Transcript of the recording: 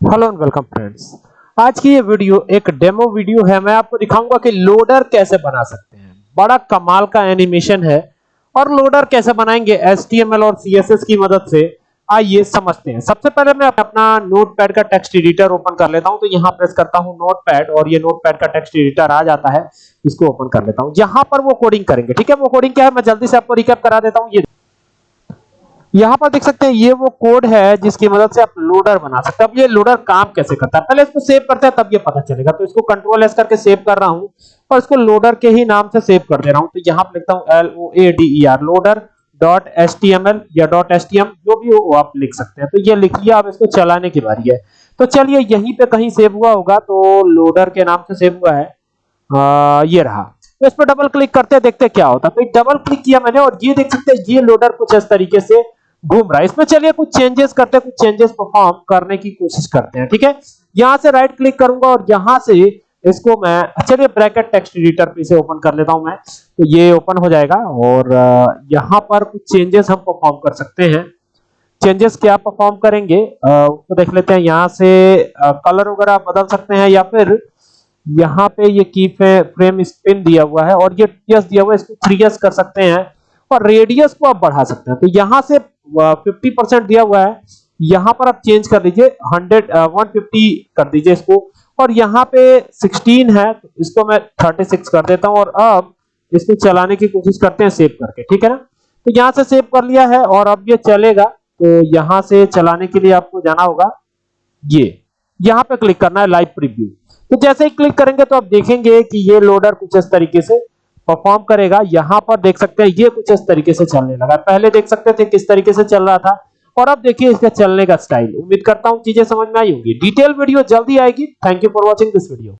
Hello and welcome friends. आज की ये वीडियो, एक डेमो वीडियो है। मैं आपको दिखाऊँगा कि लोडर कैसे बना सकते हैं। बड़ा कमाल का एनिमेशन है और लोडर कैसे बनाएँगे HTML और CSS की मदद से, आइए समझते हैं। सबसे पहले मैं अपना नोटपैड का टेक्स्ट एडिटर ओपन कर लेता हूँ। तो यहाँ प्रेस करता हूँ नोटपैड और ये नोटपैड का टेक्स्ट एडिटर आ जाता है। इसको ओपन कर लेता हूँ। यहाँ पर वो कोडिंग करेंगे, ठीक है? वो कोडिंग क्या है? मैं जल्दी से आपको रिकैप करा देता हूँ। ये यहाँ पर देख सकते हैं ये वो कोड है जिसकी मदद से आप लोडर बना सकते हैं। अब ये लोडर काम कैसे करता है? पहले इसको सेव करते हैं तब ये पता चलेगा। तो इसको कंट्रोल एस करके सेव कर रहा हूँ और इसको लोडर के ही नाम से सेव कर दे रहा हूँ। तो यहाँ पर लिखता हूँ L O A D E R loader dot H T M L या डॉट एच टी एम जो भी हो आप लिख सकते हैं। तो ये लिख लिया अब इसको चलाने की बारी है। तो चलिए यहीं पे कहीं सेव हुआ होगा तो लोडर के नाम से सेव हुआ है। आ, ये रहा। तो इस पर डबल क्लिक करते हैं देखते क्या होता है। तो डबल क्लिक किया मैंने और ये देख सकते हैं ये लोडर कुछ इस तरीके से घूम रहा है। इसमें चलिए कुछ चेंजेस करते हैं, कुछ चेंजेस परफॉर्म करने की कोशिश करते हैं, ठीक है? यहाँ से राइट क्लिक करूँगा और यहाँ से इसको मैं, चलिए ब्रैकेट टेक्स्ट एडिटर पे से ओपन कर लेता हूँ मैं। तो ये ओपन हो जाएगा और यहाँ पर कुछ चेंजेस हम परफॉर्म कर सकते हैं। चेंजेस क्या परफॉर्म करेंगे? उसको देख लेते हैं। यहाँ से कलर वगैरह बदल सकते हैं या फिर यहाँ पे ये की फ्रेम स्पिन दिया हुआ है और ये टीएस दिया हुआ है, इसको थ्री कर सकते हैं और रेडियस को आप बढ़ा सकते हैं। तो यहाँ से 50 परसेंट दिया हुआ है। यहाँ पर आप चेंज कर दीजिए 100 150 कर दीजिए इसको। और यहाँ पे 16 है तो इसको मैं 36 कर देता हूँ। और अब इसको चलाने की कोशिश करते हैं सेव करके, ठीक है ना? तो यहाँ से सेव कर लिया है और अब ये चलेगा। तो यहाँ से चलाने के लिए आपको जाना होगा, ये। यहाँ पे क्लिक करना है लाइव प्रीव्यू तो जैसे ही क्लिक करेंगे तो आप देखेंगे कि ये लोडर कुछ इस तरीके से परफॉर्म करेगा, यहाँ पर देख सकते हैं, ये कुछ इस तरीके से चलने लगा। पहले देख सकते थे किस तरीके से चल रहा था, और अब देखिए इसका चलने का स्टाइल उम्मीद करता हूँ चीज़ें समझ में आई होंगी। डिटेल वीडियो जल्दी आएगी। Thank you for watching this video